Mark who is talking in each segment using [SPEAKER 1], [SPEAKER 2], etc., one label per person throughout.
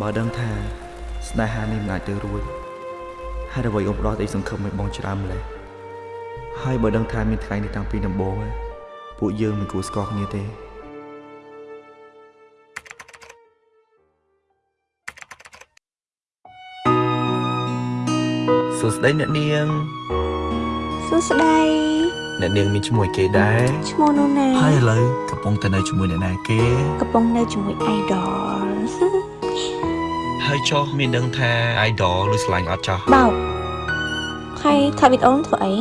[SPEAKER 1] បើដឹងថាស្នេហានេះមិនអាចទៅរួចហើយអ្វីអូនផ្ដោតអីសង្ឃឹមឲ្យបងច្រើនម្ល៉េះហើយបើដឹងថាមានថ្ងៃនេះតាំងពីដំបូងពួកយើងមិនគួរស្គាល់គ្នាទេសួស្តីអ្នកនាង
[SPEAKER 2] សួស្តី
[SPEAKER 1] អ្នកនាងមានឈ្មោះគេដែរ
[SPEAKER 2] ឈ្មោះនោះណា
[SPEAKER 1] ហើយឥឡូវកំពុងតែនៅជាមួយអ្នកណាគេ
[SPEAKER 2] កំពុងនៅជាមួយ idol
[SPEAKER 1] ហើយចុះមានដឹងថា idol ឬស្លាញ់អត់ចោះ
[SPEAKER 2] បោកហើយថតវីដេអូធ្វើអី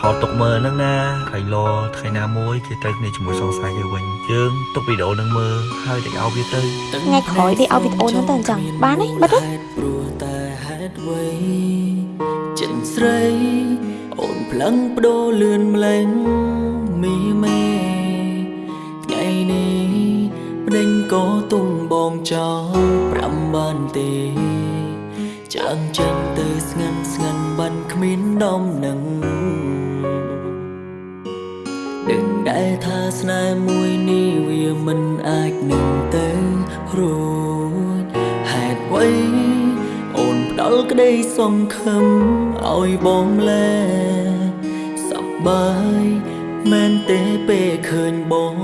[SPEAKER 1] ថតទុកមើលហ្នឹងណាហើយលោថ្ងៃណាមួយគេត្រូវគ្នាជាមួយសង្សារយើងវិញយើងទុកវីដេអូហ្នឹងមើលហើយតែឲ្យវាទៅ
[SPEAKER 2] ថ្ងៃក្រោយគេឲ្យវីដេអូហ្នឹងទៅអញ្ចឹងបានទេបាត់ទេព្រោះតែហេតុអ្វីចិនស្រីអូនផ្លឹងបដូរលឿនម្លេងមីមេ ប្តេញក៏ទុំបងចោលប្រាំបានទេចាំចេញទៅស្ងាត់ស្ងាត់បានគ្មានដំណឹងដឹងដែរថាស្នេហ៍មួយនេះវាមិនអាចនឹងទៅរួចហេតុអ្វីអូនផ្ដល់ក្តីសង្ឃឹមឲ្យបងលែសប្បាយ មែនទេពេលឃើញបង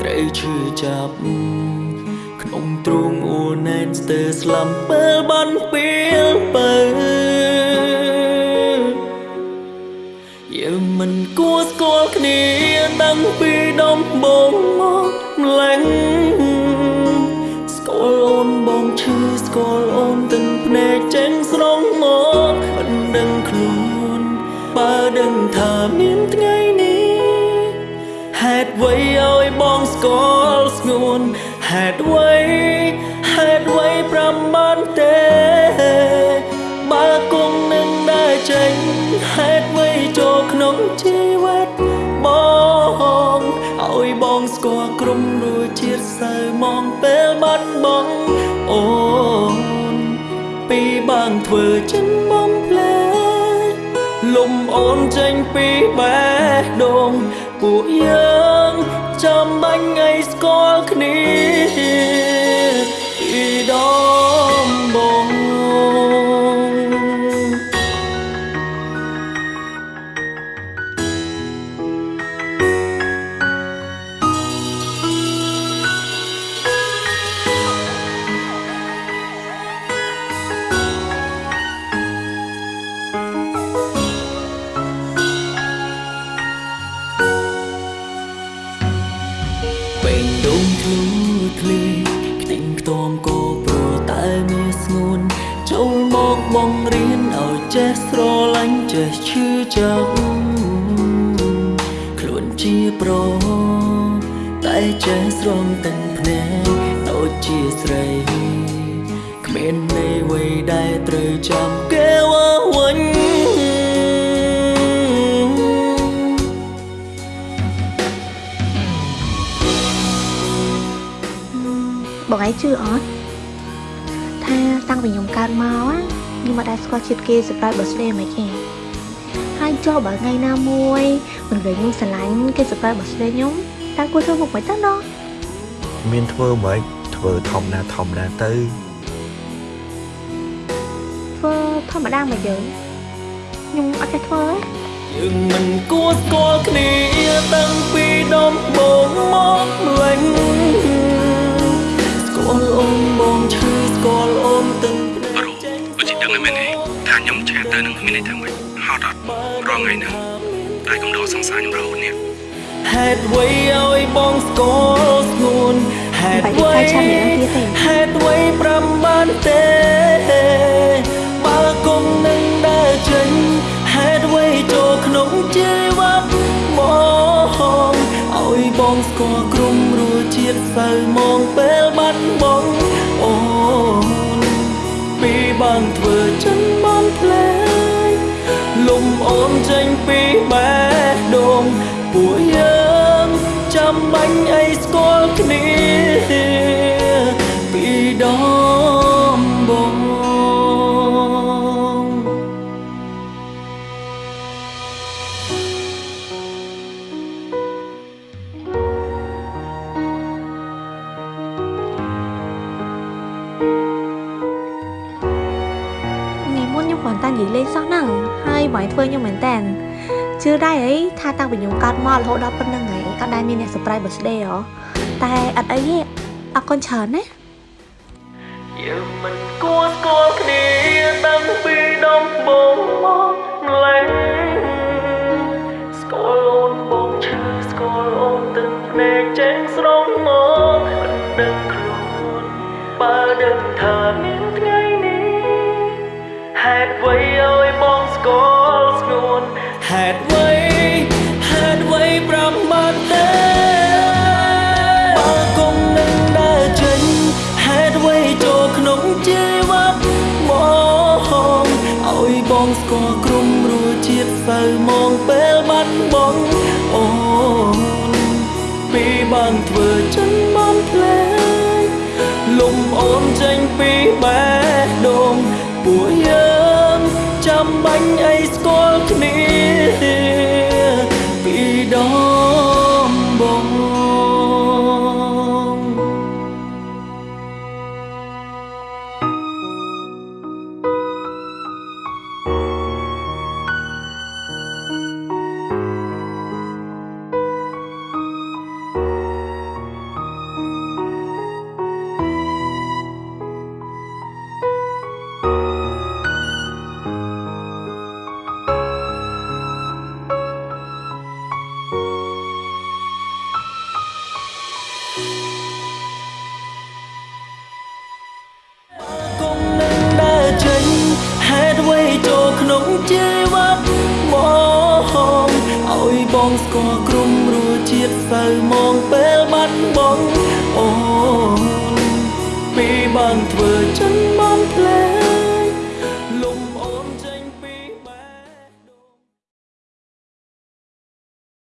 [SPEAKER 2] ត្រូវឈឺចាប់ក្នុងទ្រូងអួរណែនស្ទើស្លាំពេលបានពេលបើយើងមិនគួរស្គាល់គ្នាតាំងពីដំបូងមកម្លេះស្គាល់អូនបងឈឺស្គាល់ ស្គាល់ស្ងួនហេតុអ្វីហេតុអ្វីប្រាំបានទេ បើគង់នឹងដើរចេញហេតុអ្វីចូលក្នុងជីវិតបងឲ្យបងស្គាល់ក្រុមរួចជាតិសៅមកពេលបាត់បង់អូនពីបាងធ្វើចិនបំផ្លែលំអូនចេញពីបេះដូងពួកយើង ចាំបាញ់ឲ្យស្គាល់គ្នាពីដំ ចេះស្រឡាញ់ចេះឈឺចាប់ខ្លួនជាប្រតែចេះស្រងទាំងភ្នែកដូចជាស្រីគ្មានន័យអ្វីដែលត្រូវចាំគេវ៉ាវិញបងឯងជឿអត់ថាតាំងពីខ្ញុំកើតមកខ្ញុំមិនដែលស្គាល់ជាតិគេ surprise birthday មិនគេហើយចុះបើថ្ងៃណាមួយមិនវិញខ្ញុំស្រឡាញ់គេ surprise birthday ខ្ញុំតើគួរធ្វើមុខមិនទៅណោះ
[SPEAKER 1] មានធ្វើមិនធ្វើធម្មតាធម្មតាទៅ
[SPEAKER 2] ធ្វើធម្មតាមកយើងខ្ញុំអត់ចេះធ្វើទេយើងមិនគួរស្គាល់គ្នាតាំងពីដំបូងមកលេង ទៅ
[SPEAKER 1] នឹងមានន័យថាម៉េចហត់អត់រងថ្ងៃហ្នឹងតែកំដរសង្សារខ្ញុំរហូតនេះ
[SPEAKER 2] ហេតុអ្វីឲ្យបងស្គាល់ស្ងួនហេតុអ្វីហេតុអ្វីប្រាំបានទេបើគុំនឹងដើរចេញហេតុអ្វីចូលក្នុងជីវិតមកឲ្យបងស្គាល់ក្រុមរសជាតិសៅមកពេលបាត់បង់អូពីបានធ្វើចិនបានផ្លែលំ អូនចេញពីបេះដូងពួកយើងចាំបាញ់អីស្គាល់គ្នាពីដំ
[SPEAKER 3] លេងសោះហ្នឹងហើយបងឯងធ្វើខ្ញុំមែនតើជឿដែរអីថាតាំងពីខ្ញុំកើតមករហូតដល់ប៉ុណ្្នឹងហើយអត់ដែលមានអ្នក surprise birthday ហ៎តែអត់អីទេអរគុណច្រើនណា
[SPEAKER 2] យើងមិនគួរស្គាល់គ្នាតាំងពីដំបូងមកម្ល៉េះស្គាល់អូនបងឈឺស្គាល់អូនទឹកភ្នែកចេញស្រងមកមិនដឹងខ្លួនបើដឹងថាមានថ្ងៃនេះ ហេតុអ្វីឲ្យបងស្គាល់ស្ងួនហេតុអ្វីហេតុអ្វីប្រាប់បានទេបើគុំនឹងដើរចេញហេតុអ្វីចូលក្នុងជីវិតមកឲ្យបងស្គាល់ក្រុមរសជាតិសៅមកពេលបាត់បង់អូនពីបានធ្វើចិនបំភ្លេចលំអូនចេញពីបេះដូងពួកយើង ចាំបាញ់អីស្គាល់គ្នាពីដំបូង បងស្គាល់ក្រុមរសជាតិសៅមកពេលបាត់បង់